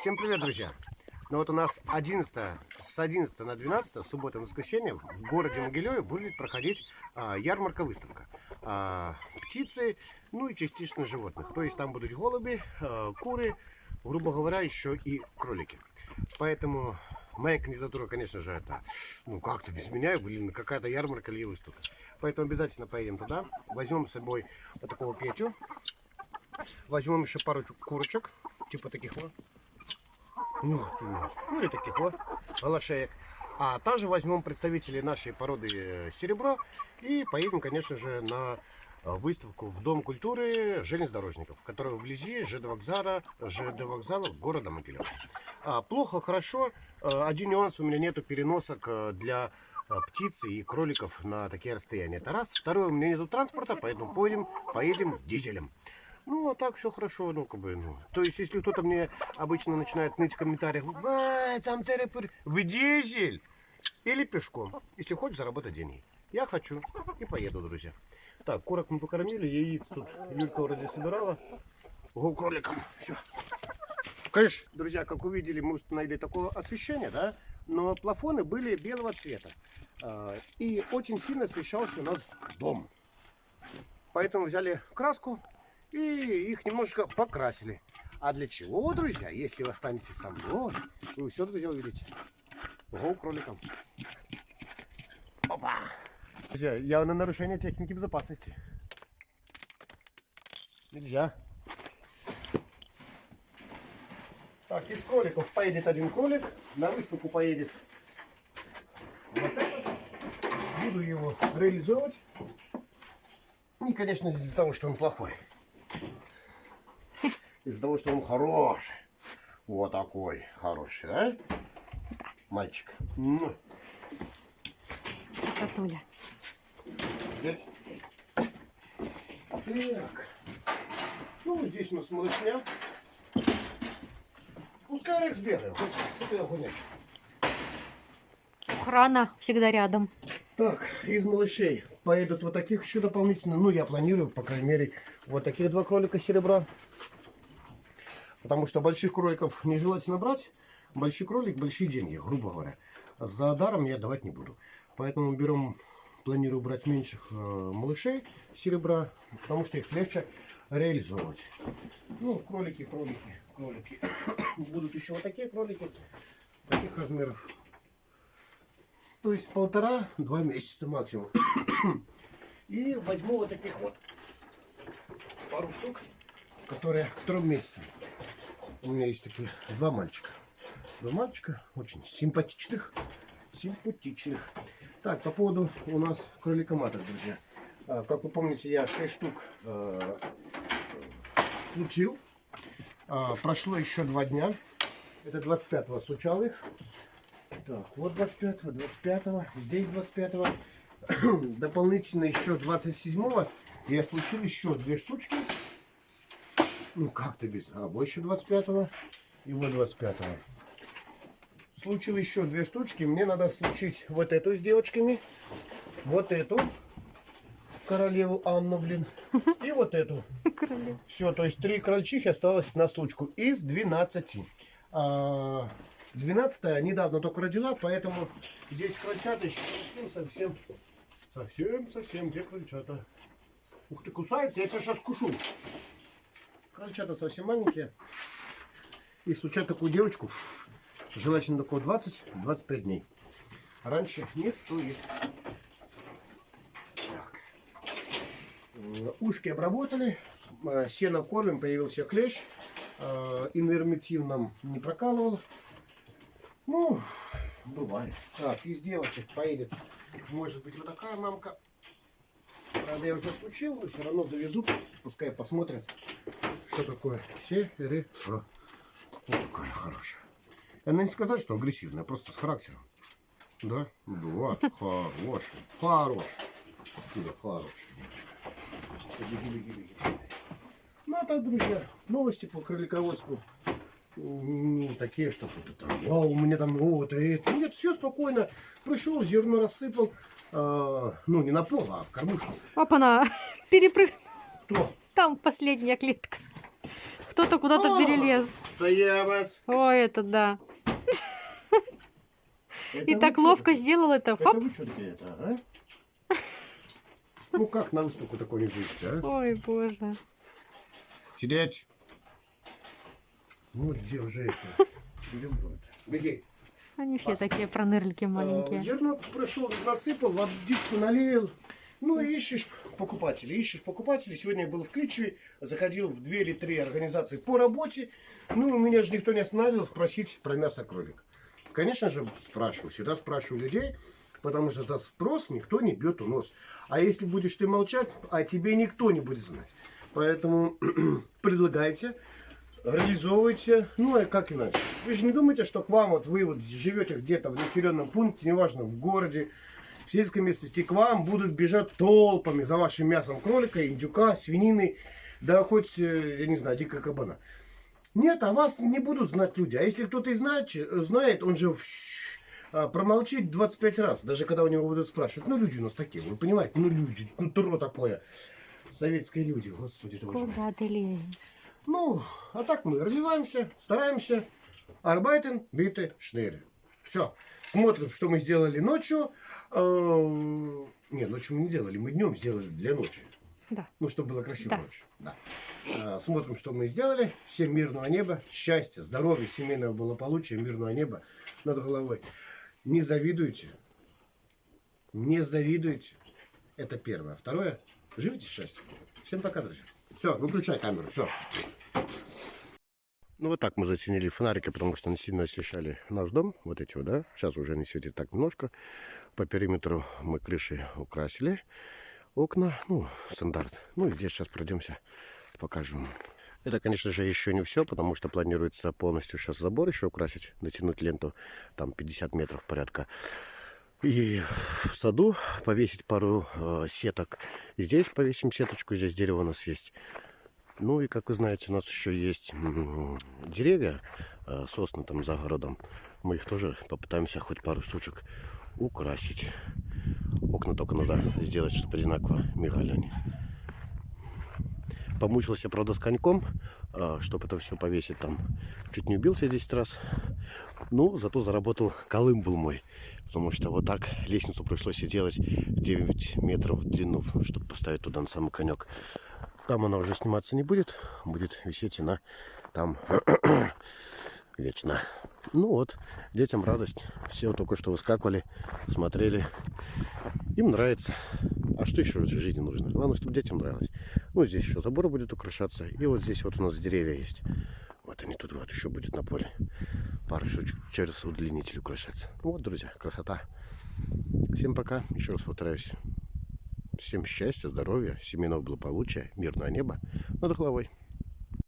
Всем привет, друзья! Ну вот у нас 11, с 11 на 12, суббота и воскресенье, в городе Могилеве будет проходить а, ярмарка-выставка. А, птицы, ну и частично животных. То есть там будут голуби, а, куры, грубо говоря, еще и кролики. Поэтому моя кандидатура, конечно же, это, ну как-то без меня, блин, какая-то ярмарка или выставка. Поэтому обязательно поедем туда, возьмем с собой вот такого Петю, возьмем еще пару курочек, типа таких вот. Ну, ну или таких вот голошеек. А также возьмем представителей нашей породы э, серебро и поедем, конечно же, на э, выставку в Дом культуры железнодорожников, который вблизи ЖД вокзала, ЖД вокзала города Могилев. А, плохо, хорошо. Э, один нюанс, у меня нету переносок для птицы и кроликов на такие расстояния. Это раз. Второе, у меня нету транспорта, поэтому поедем, поедем дизелем. Ну, а так все хорошо, ну, как бы, ну. То есть, если кто-то мне обычно начинает ныть в комментариях, а, там терапер, вы дизель или пешком, если хочешь заработать деньги. Я хочу и поеду, друзья. Так, курок мы покормили, яиц тут Юлька вроде собирала. Го кроликом, все. Конечно, друзья, как увидели, мы установили такое освещение, да, но плафоны были белого цвета. А, и очень сильно освещался у нас дом. Поэтому взяли краску, и их немножко покрасили. А для чего, друзья, если вы останетесь со мной, вы все, друзья, увидите. Ого, кроликом. Опа! Друзья, явно нарушение техники безопасности. Нельзя. Так, из кроликов поедет один кролик, на выставку поедет вот этот. Буду его реализовывать. И, конечно, из-за того, что он плохой из-за того, что он хороший. Вот такой хороший, да? Мальчик. Сатуля. Здесь. Так. Ну, здесь у нас малышня. Пускай Алекс бегает. Что ты огонять? Охрана всегда рядом. Так, из малышей поедут вот таких еще дополнительно. Ну, я планирую, по крайней мере, вот таких два кролика серебра. Потому что больших кроликов нежелательно брать. Большой кролик, большие деньги, грубо говоря. За даром я давать не буду. Поэтому берем, планирую брать меньших э, малышей серебра, потому что их легче реализовывать. Ну, кролики, кролики, кролики. Будут еще вот такие кролики, таких размеров. То есть полтора-два месяца максимум. И возьму вот таких вот пару штук, которые к трем месяцам. У меня есть такие два мальчика. Два мальчика, очень симпатичных. Симпатичных. Так, по поводу у нас кроликоматок, друзья. А, как вы помните, я 6 штук э, случил. А, прошло еще два дня. Это 25-го случал их. Так, вот 25-го, 25-го, здесь 25-го. Дополнительно еще 27-го я случил еще две штучки. Ну как-то без. А, еще 25-го и вот 25-го. Случил еще две штучки. Мне надо случить вот эту с девочками. Вот эту. Королеву Анну, блин. И вот эту. Все, то есть три крольчихи осталось на случку из 12. А, 12 недавно только родила, поэтому здесь крольчата еще совсем, совсем, совсем, где крольчата? Ух ты, кусается, я тебя сейчас кушу. Крольчата совсем маленькие. И случать такую девочку, желательно такого 20-25 дней. Раньше не стоит. Так. Ушки обработали. Э, сено кормим, появился клещ. Э, инвермектив нам не прокалывал. Ну, бывает. Так, из девочек поедет, может быть, вот такая мамка. Правда, я уже случил, но все равно завезу, пускай посмотрят, что такое серебро. Вот такая хорошая. Она не сказать, что агрессивная, просто с характером. Да? Да, хорошая. Хорошая. Да, хорошая девочка. Беги, беги, беги. Ну, а так, друзья, новости по кролиководству не такие, что то там, вау, у меня там вот это. Нет, все спокойно. Пришел, зерно рассыпал. А, ну, не на пол, а в кормушку. Опа-на, перепрыгнул. Кто? Там последняя клетка. Кто-то куда-то перелез. Стоямас. Ой, это да. Это И вы так чё ловко сделал это. Это Хоп. вы что такие это, а? Ну как на выставку такой не зайти, а? Ой, боже. Сидеть. Ну где уже это? Это. Беги. Они все такие пронырлики А, маленькие. Зерно пришел, насыпал, водичку налил. Ну и ищешь покупателей, ищешь покупателей. Сегодня я был в Кличеве, заходил в двери три организации по работе. Ну, меня же никто не останавливал спросить про мясо кролика. Конечно же, спрашиваю, всегда спрашиваю людей, потому что за спрос никто не бьет у нос. А если будешь ты молчать, о тебе никто не будет знать. Поэтому предлагайте, реализовывайте. Ну, а как иначе? Вы же не думаете, что к вам, вот вы вот живете где-то в населенном пункте, неважно, в городе, в сельской местности, к вам будут бежать толпами за вашим мясом кролика, индюка, свинины, да хоть, э, я не знаю, дикого кабана. Нет, а вас не будут знать люди. А если кто-то и знает, знает он же а, промолчит 25 раз, даже когда у него будут спрашивать. Ну, люди у нас такие, вы понимаете, ну, люди, ну, тро такое. Советские люди, господи. Куда ты лезешь? Ну, а так мы развиваемся, стараемся. Арбайтен, биты, шнейры. Все. Смотрим, что мы сделали ночью. Э, Не, ночью мы не делали, мы днем сделали для ночи. Да. Ну, чтобы было красиво Да. ночью. Да. А, Смотрим, что мы сделали. Всем мирного неба, счастья, здоровья, семейного благополучия, мирного неба над головой. Не завидуйте. Не завидуйте. Это первое. Второе. Живите счастье. Всем пока, друзья. Все, выключай камеру. Все. Ну вот так мы затенили фонарики, потому что они сильно освещали наш дом. Вот эти вот, да. Сейчас уже они светят так немножко. По периметру мы крыши украсили. Окна, ну, стандарт. Ну и здесь сейчас пройдемся, покажем. Это, конечно же, еще не все, потому что планируется полностью сейчас забор еще украсить, натянуть ленту, там 50 метров порядка. И в саду повесить пару э, сеток. Здесь повесим сеточку, здесь дерево у нас есть. Ну и, как вы знаете, у нас еще есть деревья, э, сосны там за городом. Мы их тоже попытаемся хоть пару штучек украсить. Окна только надо сделать, чтобы одинаково мигали они. Помучился, правда, с коньком, чтобы это все повесить там. Чуть не убился 10 раз. Ну, зато заработал колым был мой. Потому что вот так лестницу пришлось и делать 9 метров в длину, чтобы поставить туда на самый конек. Там она уже сниматься не будет. Будет висеть она там вечно. Ну вот, детям радость. Все только что выскакивали, смотрели. Им нравится. А что еще в жизни нужно? Главное, чтобы детям нравилось. Ну, здесь еще забор будет украшаться. И вот здесь вот у нас деревья есть. Вот они тут вот еще будет на поле. Пару штучек через удлинитель украшаться. Ну вот, друзья, красота. Всем пока. Еще раз повторяюсь. Всем счастья, здоровья, семейного благополучия, мирного неба над головой.